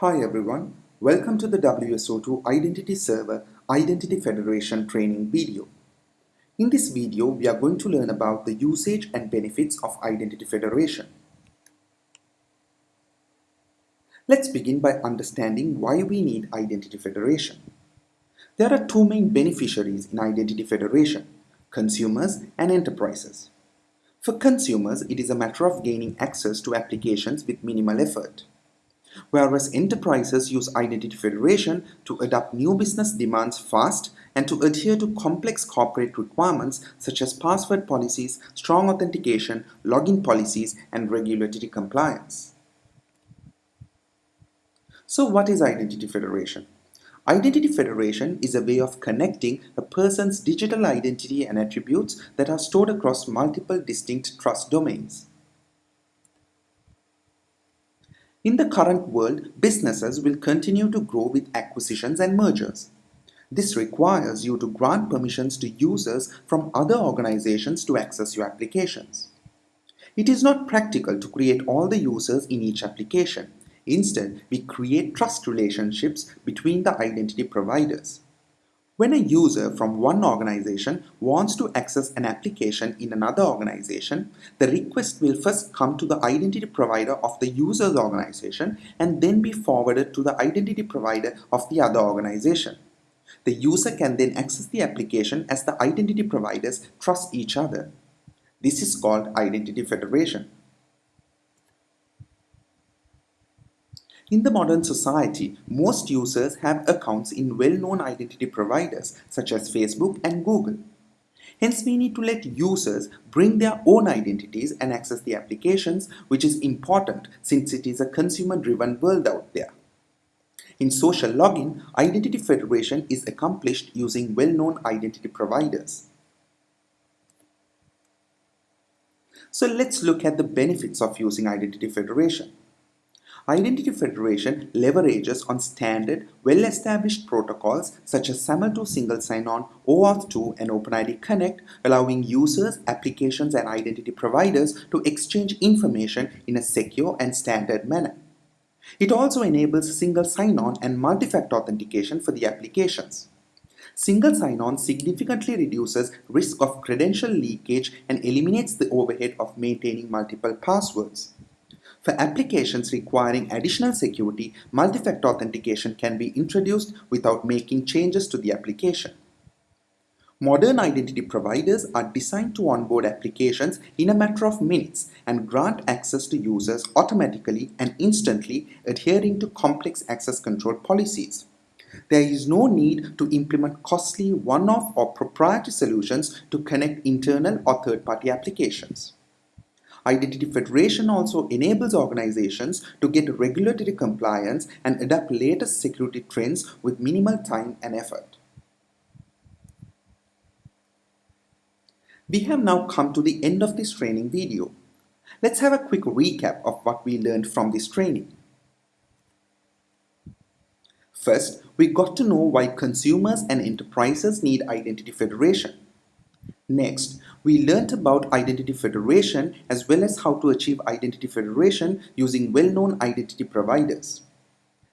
Hi everyone, welcome to the WSO2 Identity Server Identity Federation training video. In this video, we are going to learn about the usage and benefits of Identity Federation. Let's begin by understanding why we need Identity Federation. There are two main beneficiaries in Identity Federation, consumers and enterprises. For consumers, it is a matter of gaining access to applications with minimal effort whereas enterprises use Identity Federation to adapt new business demands fast and to adhere to complex corporate requirements such as password policies, strong authentication, login policies, and regulatory compliance. So what is Identity Federation? Identity Federation is a way of connecting a person's digital identity and attributes that are stored across multiple distinct trust domains. In the current world, businesses will continue to grow with acquisitions and mergers. This requires you to grant permissions to users from other organizations to access your applications. It is not practical to create all the users in each application. Instead, we create trust relationships between the identity providers. When a user from one organization wants to access an application in another organization, the request will first come to the identity provider of the user's organization and then be forwarded to the identity provider of the other organization. The user can then access the application as the identity providers trust each other. This is called identity federation. In the modern society, most users have accounts in well-known identity providers such as Facebook and Google. Hence, we need to let users bring their own identities and access the applications, which is important since it is a consumer-driven world out there. In social login, identity federation is accomplished using well-known identity providers. So let's look at the benefits of using identity federation. Identity Federation leverages on standard, well-established protocols such as SAML2 Single Sign-On, OAuth 2 and OpenID Connect, allowing users, applications and identity providers to exchange information in a secure and standard manner. It also enables single sign-on and multi-factor authentication for the applications. Single sign-on significantly reduces risk of credential leakage and eliminates the overhead of maintaining multiple passwords. For applications requiring additional security, multi-factor authentication can be introduced without making changes to the application. Modern identity providers are designed to onboard applications in a matter of minutes and grant access to users automatically and instantly adhering to complex access control policies. There is no need to implement costly one-off or proprietary solutions to connect internal or third-party applications. Identity Federation also enables organizations to get regulatory compliance and adapt latest security trends with minimal time and effort. We have now come to the end of this training video. Let's have a quick recap of what we learned from this training. First, we got to know why consumers and enterprises need identity federation. Next, we learnt about identity federation as well as how to achieve identity federation using well-known identity providers.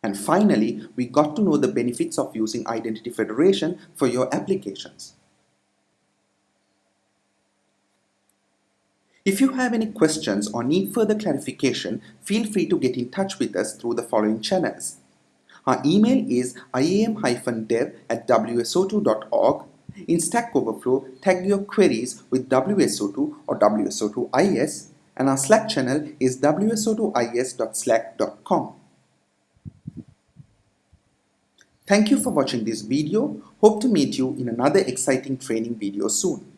And finally, we got to know the benefits of using identity federation for your applications. If you have any questions or need further clarification, feel free to get in touch with us through the following channels. Our email is iam-dev at wso2.org in Stack Overflow, tag your queries with WSO2 or WSO2IS and our Slack channel is wso2is.slack.com. Thank you for watching this video. Hope to meet you in another exciting training video soon.